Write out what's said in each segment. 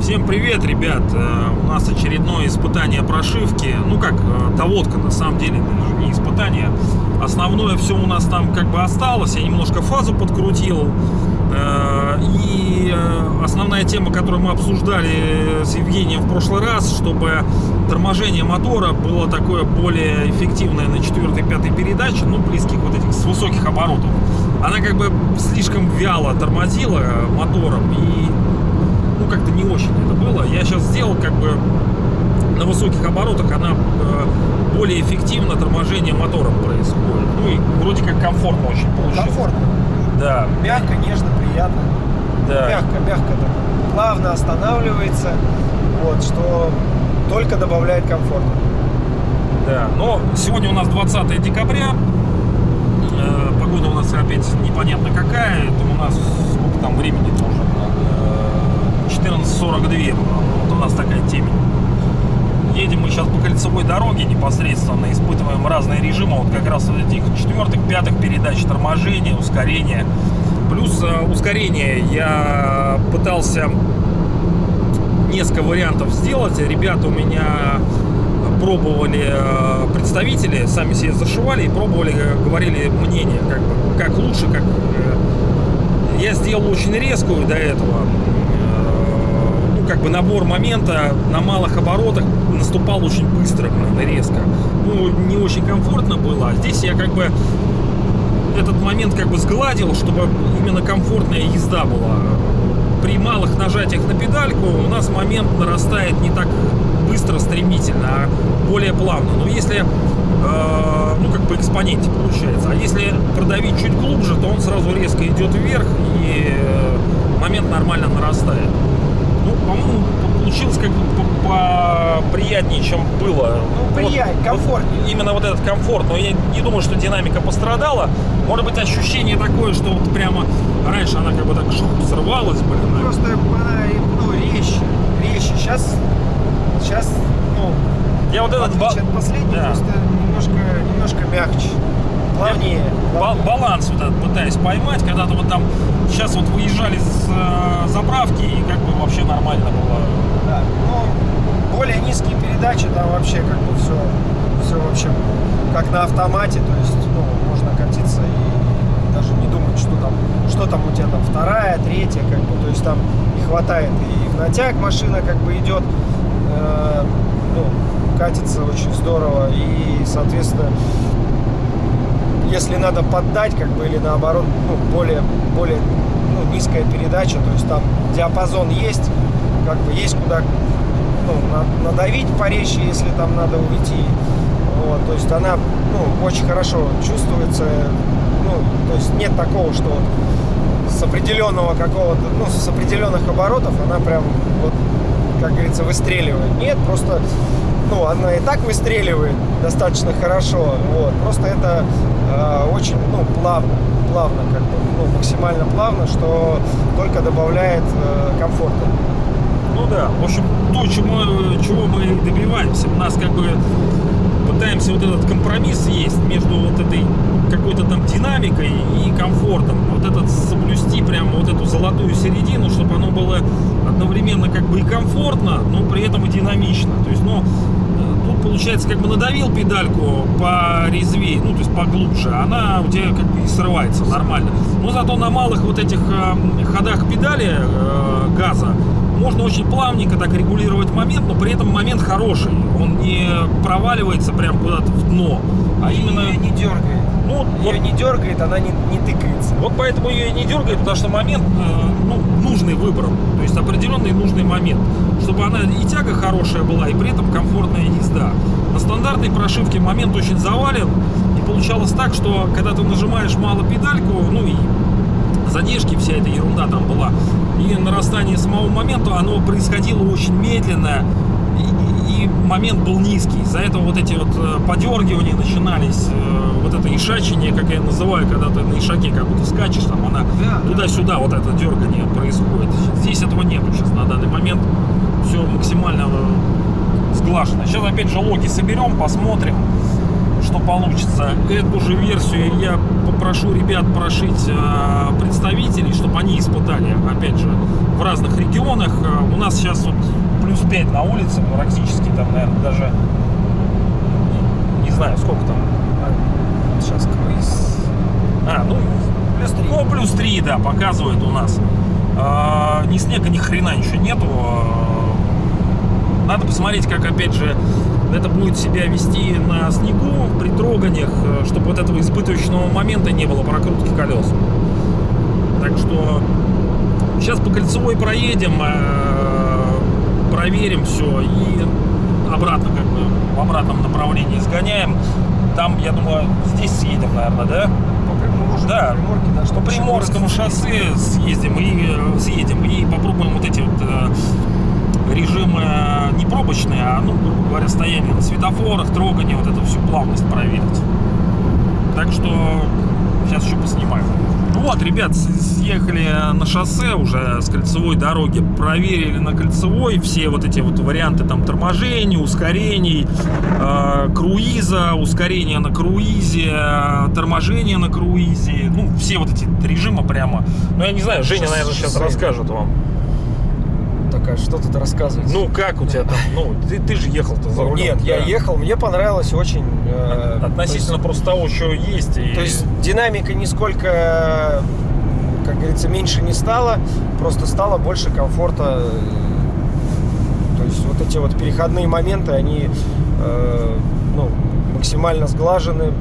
Всем привет, ребят! Э, У нас очередное испытание прошивки. Ну как, э, доводка на самом деле, даже не испытание. Основное все у нас там как бы осталось. Я немножко фазу подкрутил. Э, И э, основная тема, которую мы обсуждали с Евгением в прошлый раз, чтобы торможение мотора было такое более эффективное на 4-5 передаче, ну близких вот этих с высоких оборотов. Она как бы слишком вяло тормозила мотором и ну как-то не очень это было. Я сейчас сделал как бы на высоких оборотах она э, более эффективно торможение мотором происходит. Ну и вроде как комфортно очень получилось. Комфортно. Да, Мягко, нежно, приятно. да. Мягко, мягко так. Плавно останавливается. Вот, что только добавляет комфорта. Да, но сегодня у нас 20 декабря. Э, Погода у нас опять непонятно какая. Это у нас сколько там времени тоже? Э, 14.42. Вот у нас такая темень. Едем мы сейчас по кольцевой дороге непосредственно, испытываем разные режимы, вот как раз вот этих четвертых, пятых передач торможения, ускорения. Плюс э, ускорение я пытался несколько вариантов сделать. Ребята у меня пробовали э, представители, сами себе зашивали и пробовали, э, говорили мнение, как, как лучше, как... э, Я сделал очень резкую до этого. Как бы набор момента на малых оборотах наступал очень быстро, резко. Ну, не очень комфортно было. А здесь я как бы этот момент как бы сгладил, чтобы именно комфортная езда была. При малых нажатиях на педальку у нас момент нарастает не так быстро, стремительно, а более плавно. Но если, э, ну, как по экспоненте получается. А если продавить чуть глубже, то он сразу резко идет вверх и э, момент нормально нарастает. Ну, по-моему, получилось как бы по- поприятнее, чем было. Ну, приятнее, комфортнее. Вот именно вот этот комфорт. Но я не думаю, что динамика пострадала. Может быть, ощущение такое, что вот прямо раньше она как бы так жух, срывалась, блин. а Просто она ну, резче. Резче. Сейчас, сейчас, ну, Я вот этот от последней, да. просто немножко, немножко мягче. Плавнее. Ба- плавнее. баланс вот этот пытаюсь поймать, когда-то вот там сейчас вот выезжали с э, заправки и как бы вообще нормально было. Да. Ну, более низкие передачи, там вообще как бы все, все вообще как на автомате, то есть, ну, можно катиться и даже не думать, что там, что там у тебя там вторая, третья, как бы, то есть там и хватает и в натяг машина как бы идет, э, ну, катится очень здорово и, соответственно, если надо поддать, как бы, или наоборот, ну, более, более ну, низкая передача, то есть там диапазон есть, как бы есть куда ну, на- надавить порезче, если там надо уйти. Вот, то есть она ну, очень хорошо чувствуется. Ну, то есть нет такого, что с определенного какого-то, ну, с определенных оборотов она прям вот, как говорится, выстреливает. Нет, просто ну, она и так выстреливает достаточно хорошо. Вот. Просто это э, очень ну, плавно, плавно, как бы, ну, максимально плавно, что только добавляет э, комфорта. Ну да, в общем, то, чему, чего мы добиваемся. У нас как бы пытаемся вот этот компромисс есть между вот этой какой-то там динамикой и комфортом. Вот этот соблюсти прямо вот эту золотую середину, чтобы оно было одновременно как бы и комфортно, но при этом и динамично. То есть, ну, э, получается как бы надавил педальку по резвее, ну, то есть поглубже, она у тебя как бы и срывается нормально. Но зато на малых вот этих э, ходах педали э, газа можно очень плавненько так регулировать момент, но при этом момент хороший. Он не проваливается прям куда-то в дно, а именно... Ее не дергает. Ну, вот, Ее не дергает, она не, не тыкается. вот поэтому ее и не дергает, потому что момент э, ну, нужный выбран. То есть определенный нужный момент. Чтобы она и тяга хорошая была, и при этом комфортная езда. На стандартной прошивке момент очень завален. И получалось так, что когда ты нажимаешь мало педальку, ну и задержки, вся эта ерунда там была, и нарастание самого момента, оно происходило очень медленно, момент был низкий. Из-за этого вот эти вот э, подергивания начинались, э, вот это ишачение, как я называю, когда ты на ишаке как будто скачешь, там она Да, да. туда-сюда вот это дергание происходит. Здесь этого нету сейчас на данный момент. Все максимально э, сглажено. Сейчас опять же логи соберем, посмотрим, что получится. Эту же версию я попрошу ребят прошить представителей, чтобы они испытали, опять же, в разных регионах. У нас сейчас вот плюс 5 на улице, практически там, наверное, даже не, знаю, сколько там. Сейчас круиз. А, ну, Плюс три. ну, плюс 3, да, показывает у нас. А, ни снега, ни хрена еще нету. Надо посмотреть, как, опять же, это будет себя вести на снегу, при троганиях, чтобы вот этого испытывающего момента не было прокрутки колес. Так что сейчас по кольцевой проедем, э, проверим все и обратно как бы в обратном направлении сгоняем. Там, я думаю, здесь съедем, наверное, да? По Приморску, Да, Приморке, да, По Приморскому шоссе съездим и э, съедем и попробуем вот эти вот э, режимы э, не пробочные, а, ну, грубо говоря, стояние на светофорах, трогание, вот эту всю плавность проверить. Так что сейчас еще поснимаю. Вот, ребят, съехали на шоссе уже с кольцевой дороги, проверили на кольцевой все вот эти вот варианты там торможений, ускорений, э, круиза, ускорения на круизе, торможение на круизе, ну, все вот эти режимы прямо. Ну, я не знаю, Женя, наверное, сейчас расскажет вам. Такая, что тут рассказывать? Ну, как у тебя там, ну, ты, ты же ехал-то за Ну, рулем. нет, я да. ехал, мне понравилось очень. э, Относительно просто того, что есть. И... То есть динамика нисколько, как говорится, меньше не стала, просто стало больше комфорта. То есть вот эти вот переходные моменты, они э, ну, максимально сглажены,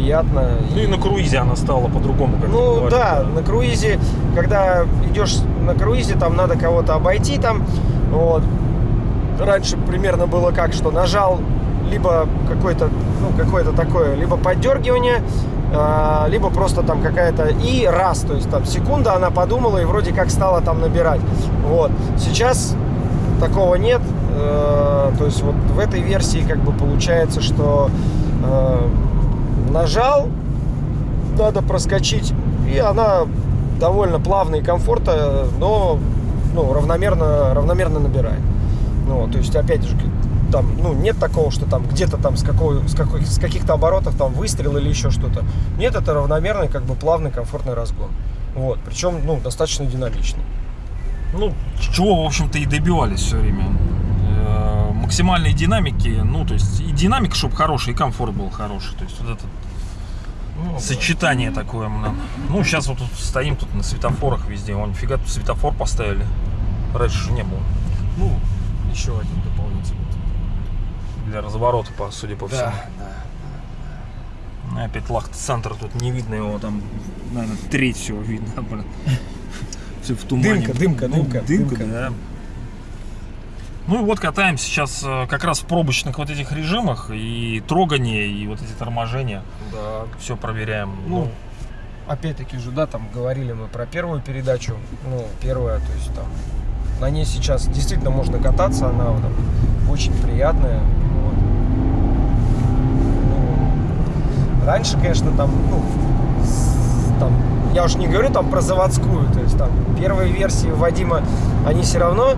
приятно. Ну и на круизе она стала по-другому, Ну говоришь. да, на круизе, когда идешь на круизе, там надо кого-то обойти там. Вот. Раньше примерно было как, что нажал либо какое-то, ну, какое-то такое, либо поддергивание, а, либо просто там какая-то и раз, то есть там секунда она подумала и вроде как стала там набирать. Вот. Сейчас такого нет. Э, То есть вот в этой версии как бы получается, что э, нажал, надо проскочить, и она довольно плавно и комфортно, но ну, равномерно, равномерно набирает. Ну, то есть, опять же, там, ну, нет такого, что там где-то там с, какой, с, какой, с каких-то оборотов там выстрел или еще что-то. Нет, это равномерный, как бы плавный, комфортный разгон. Вот, причем, ну, достаточно динамичный. Ну, чего, в общем-то, и добивались все время. Максимальной динамики, ну, то есть и динамика, чтобы хорошая, и комфорт был хороший. То есть вот это Ну, сочетание такое. м, Ну, сейчас вот тут стоим тут на светофорах везде. Вон, нифига тут светофор поставили. Раньше же не было. Ну, еще один дополнительный. Для разворота, по, судя по всему. да. Ну, и опять Лахт-центр тут не видно его, там, наверное, треть всего видно, блин. Все в тумане. Дымка, дымка, Ну, дымка, дымка, дымка. да. Ну и вот катаемся сейчас э, как раз в пробочных вот этих режимах и трогание, и вот эти торможения. Да. Все проверяем. Ну, опять-таки же, да, там говорили мы про первую передачу. Ну, первая, то есть там на ней сейчас действительно можно кататься, она там, очень приятная. вот. Ну, раньше, конечно, там, ну, там, я уж не говорю там про заводскую, то есть там первые версии Вадима, они все равно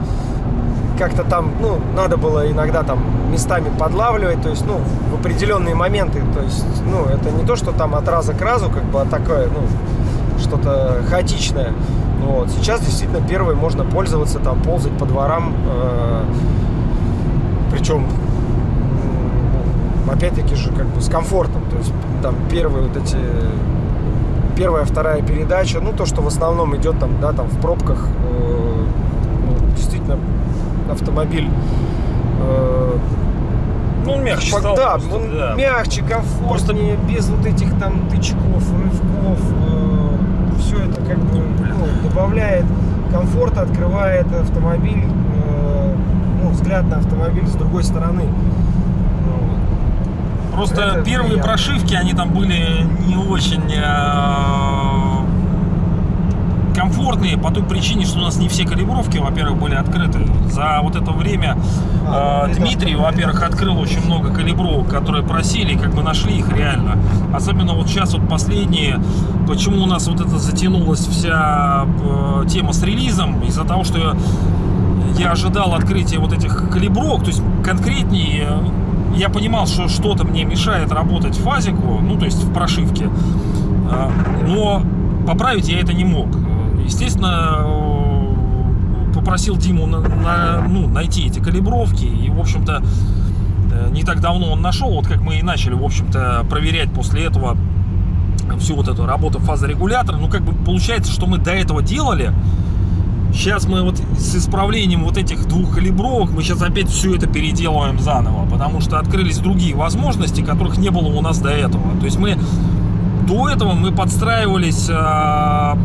как-то там, ну, надо было иногда там местами подлавливать, то есть, ну, в определенные моменты, то есть, ну, это не то, что там от раза к разу, как бы, а такое, ну, что-то хаотичное. Вот. Сейчас действительно первой можно пользоваться, там, ползать по дворам, э, причем, опять-таки же, как бы, с комфортом, то есть, там, первые вот эти первая, вторая передача, ну то, что в основном идет там, да, там в пробках, э, ну, действительно автомобиль э, ну, он мягче стал. да, просто, он да. мягче, комфортнее, без вот этих там тычков, рывков. все это как бы ну, добавляет комфорта, открывает автомобиль, э, ну, взгляд на автомобиль с другой стороны. Ну. Просто Это первые приятно. прошивки, они там были не очень э, комфортные по той причине, что у нас не все калибровки, во-первых, были открыты. За вот это время А, э, Дмитрий, во-первых, открыл очень много калибровок, которые просили, и как бы нашли их реально. Особенно вот сейчас вот последние, почему у нас вот это затянулась вся э, тема с релизом, из-за того, что я ожидал открытия вот этих калибровок, то есть конкретнее я понимал, что что-то мне мешает работать в фазику, ну, то есть в прошивке. Э, но поправить я это не мог. Естественно, э, попросил Диму на, на, ну, найти эти калибровки. И, в общем-то, э, не так давно он нашел, вот как мы и начали, в общем-то, проверять после этого всю вот эту работу фазорегулятора. Ну, как бы получается, что мы до этого делали. Сейчас мы вот с исправлением вот этих двух калибровок, мы сейчас опять все это переделываем заново, потому что открылись другие возможности, которых не было у нас до этого. То есть мы до этого мы подстраивались э,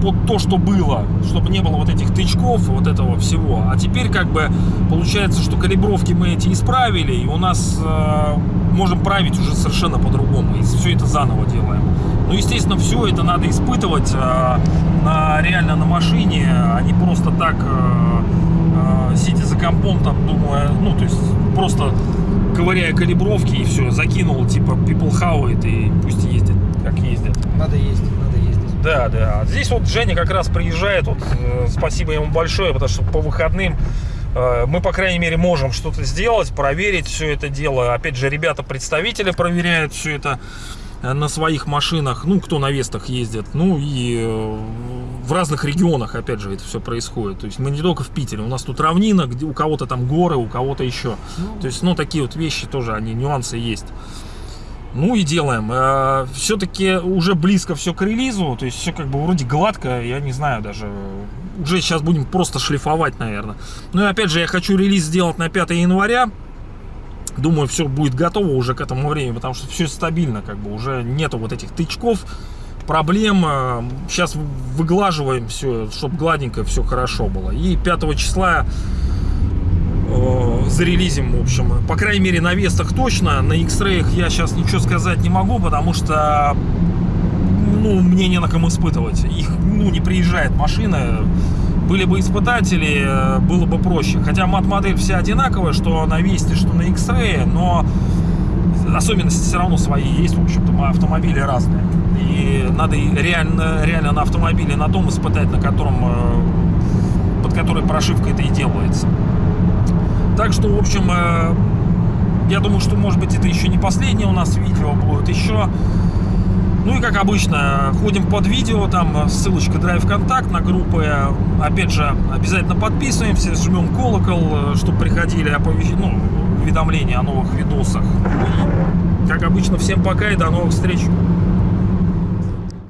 под то, что было, чтобы не было вот этих тычков, вот этого всего. А теперь как бы получается, что калибровки мы эти исправили, и у нас э, можем править уже совершенно по-другому, и все это заново делаем. Ну, естественно, все это надо испытывать э, на, реально на машине, а не просто так, э, э, сидя за компом, там, думая, ну, то есть просто ковыряя калибровки и все, закинул, типа, people how it, и пусть ездит, как ездит. Надо ездить. Да, да. Здесь вот Женя как раз приезжает, вот, э, спасибо ему большое, потому что по выходным э, мы, по крайней мере, можем что-то сделать, проверить все это дело. Опять же, ребята-представители проверяют все это э, на своих машинах, ну, кто на Вестах ездит, ну, и в разных регионах, опять же, это все происходит. То есть мы не только в Питере, у нас тут равнина, где у кого-то там горы, у кого-то еще. То есть, ну, такие вот вещи тоже, они, нюансы есть. Ну и делаем. Все-таки уже близко все к релизу, то есть все как бы вроде гладко, я не знаю даже. Уже сейчас будем просто шлифовать, наверное. Ну и опять же, я хочу релиз сделать на 5 января. Думаю, все будет готово уже к этому времени, потому что все стабильно, как бы уже нету вот этих тычков, проблем. Сейчас выглаживаем все, чтобы гладенько все хорошо было. И 5 числа зарелизим, в общем. По крайней мере, на Вестах точно. На X-Ray я сейчас ничего сказать не могу, потому что ну, мне не на ком испытывать. Их, ну, не приезжает машина. Были бы испытатели, было бы проще. Хотя мат-модель вся одинаковая, что на Весте, что на X-Ray, но особенности все равно свои есть. В общем-то, автомобили разные. И надо реально, реально на автомобиле на том испытать, на котором, э, под которой прошивка это и делается. Так что, в общем, э, я думаю, что, может быть, это еще не последнее у нас видео будет еще. Ну и, как обычно, ходим под видео, там ссылочка Drive Контакт на группы. Опять же, обязательно подписываемся, жмем колокол, чтобы приходили оповещ... ну, уведомления о новых видосах. И, как обычно, всем пока и до новых встреч!